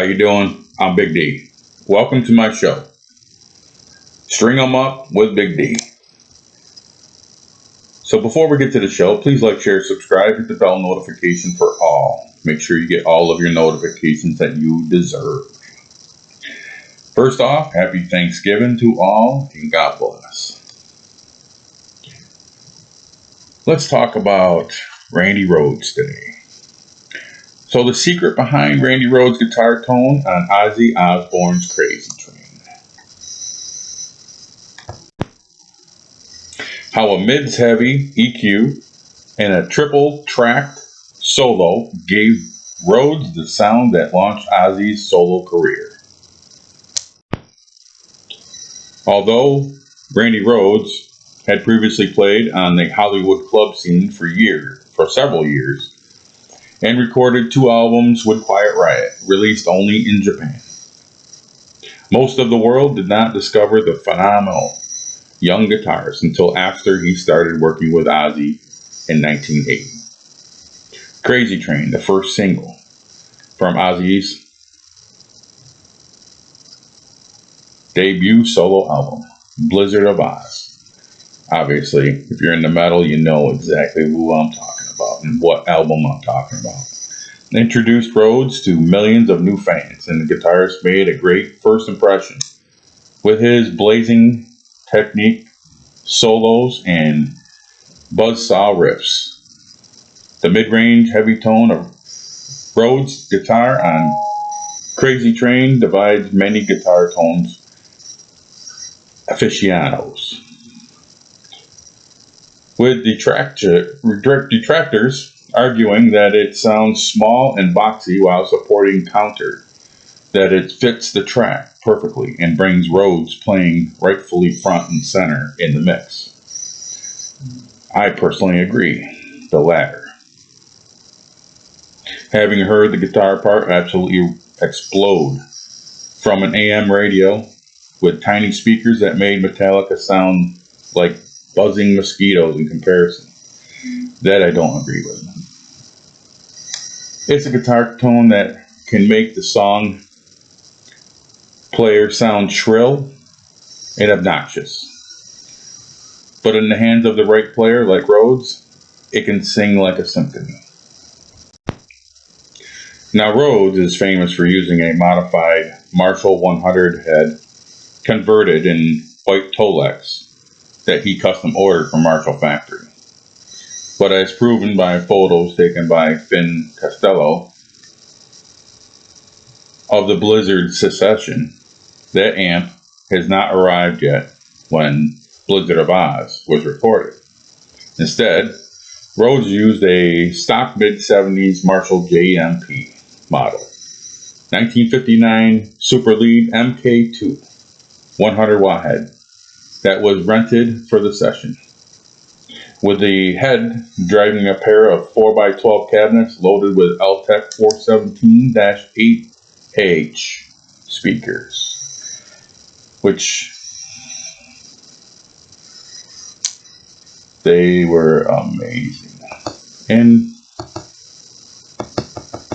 How you doing? I'm Big D. Welcome to my show. String 'em up with Big D. So before we get to the show, please like, share, subscribe, hit the bell notification for all. Make sure you get all of your notifications that you deserve. First off, happy Thanksgiving to all and God bless. Let's talk about Randy Rhoads today. So the secret behind Randy Rhoads' guitar tone on Ozzy Osbourne's Crazy Train. How a mids heavy EQ and a triple tracked solo gave Rhoads the sound that launched Ozzy's solo career. Although Randy Rhoads had previously played on the Hollywood club scene for years, for several years, and recorded two albums with Quiet Riot, released only in Japan. Most of the world did not discover the phenomenal young guitarist until after he started working with Ozzy in 1980. Crazy Train, the first single from Ozzy's debut solo album, Blizzard of Oz. Obviously, if you're in the metal, you know exactly who I'm talking and what album I'm talking about. Introduced Rhoads to millions of new fans, and the guitarist made a great first impression with his blazing technique, solos, and buzzsaw riffs. The mid-range heavy tone of Rhoads' guitar on Crazy Train divides many guitar tones aficionados with detractor, detractors arguing that it sounds small and boxy while supporting counter, that it fits the track perfectly and brings Rhoads playing rightfully front and center in the mix. I personally agree, the latter. Having heard the guitar part absolutely explode from an AM radio with tiny speakers that made Metallica sound like buzzing mosquitoes in comparison. That I don't agree with. It's a guitar tone that can make the song player sound shrill and obnoxious. But in the hands of the right player, like Rhoads, it can sing like a symphony. Now, Rhoads is famous for using a modified Marshall 100 head converted in white Tolex that he custom ordered from Marshall Factory. But as proven by photos taken by Finn Costello of the Blizzard secession, that amp has not arrived yet when Blizzard of Oz was recorded. Instead, Rhoads used a stock mid 70s Marshall JMP model. 1959 Super Lead MK2 100 watt head that was rented for the session. With the head driving a pair of 4x12 cabinets loaded with Altec 417-8H speakers, which they were amazing. And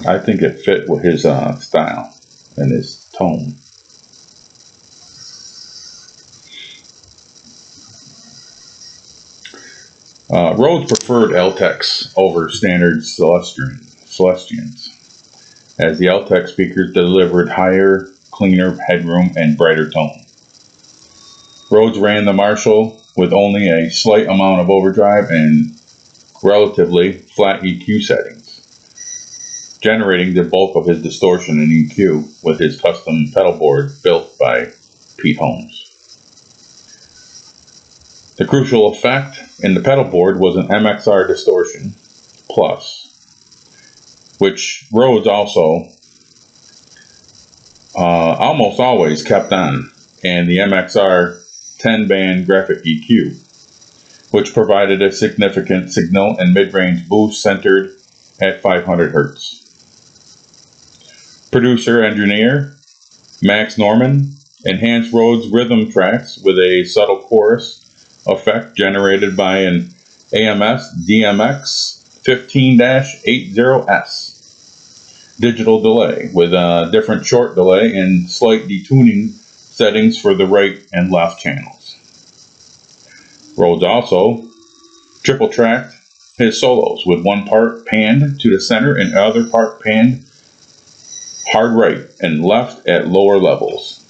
I think it fit with his uh, style and his tone. Uh, Rhoads preferred Altecs over standard Celestions, as the Altec speakers delivered higher, cleaner headroom and brighter tone. Rhoads ran the Marshall with only a slight amount of overdrive and relatively flat EQ settings, generating the bulk of his distortion and EQ with his custom pedal board built by Pete Holmes. The crucial effect in the pedal board was an MXR distortion plus, which Rhoads also uh, almost always kept on, and the MXR 10 band graphic EQ, which provided a significant signal and mid range boost centered at 500 Hz. Producer engineer Max Norman enhanced Rhoads' rhythm tracks with a subtle chorus effect generated by an AMS DMX 15-80S. digital delay with a different short delay and slight detuning settings for the right and left channels. Rhoads also triple tracked his solos with one part panned to the center and other part panned hard right and left at lower levels.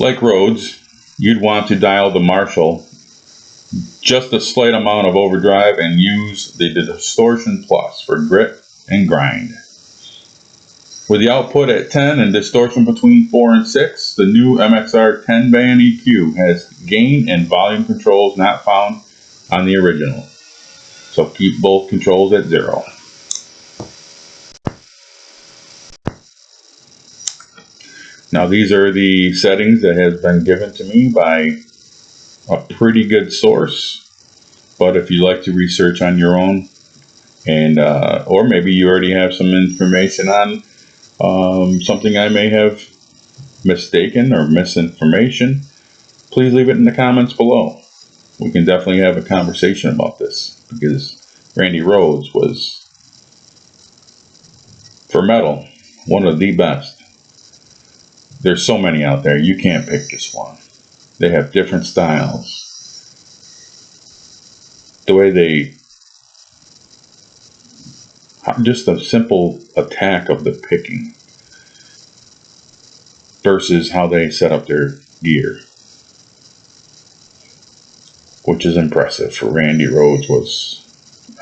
Like Rhoads, you'd want to dial the Marshall just a slight amount of overdrive and use the distortion plus for grit and grind. With the output at 10 and distortion between 4 and 6, the new MXR 10 band EQ has gain and volume controls not found on the original. So keep both controls at zero. Now these are the settings that has been given to me by a pretty good source. But if you like to research on your own, and uh, or maybe you already have some information on um, something I may have mistaken or misinformation, please leave it in the comments below. We can definitely have a conversation about this because Randy Rhoads was, for metal, one of the best there's so many out there. You can't pick just one. They have different styles. The way they just a simple attack of the picking versus how they set up their gear which is impressive for Randy Rhoads was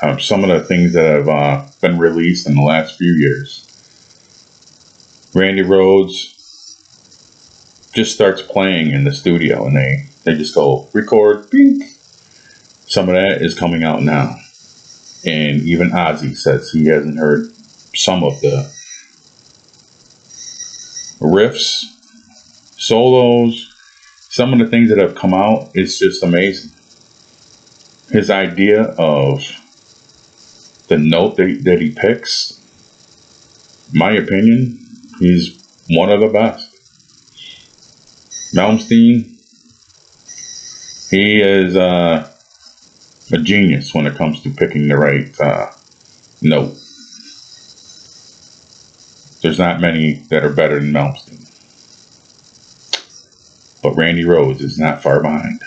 um, some of the things that have uh, been released in the last few years Randy Rhoads just starts playing in the studio and they, they just go record. Some of that is coming out now. And even Ozzy says he hasn't heard some of the riffs, solos, some of the things that have come out. It's just amazing. His idea of the note that, that he picks, my opinion, he's one of the best. Malmsteen, he is uh, a genius when it comes to picking the right uh, note. There's not many that are better than Malmsteen. But Randy Rhoads is not far behind.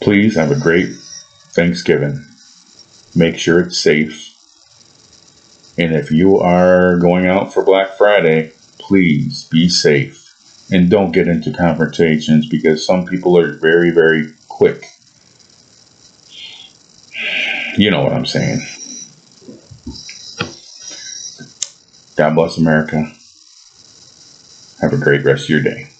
Please have a great Thanksgiving. Make sure it's safe and if you are going out for Black Friday, please be safe and don't get into confrontations because some people are very, very quick. You know what I'm saying. God bless America. Have a great rest of your day.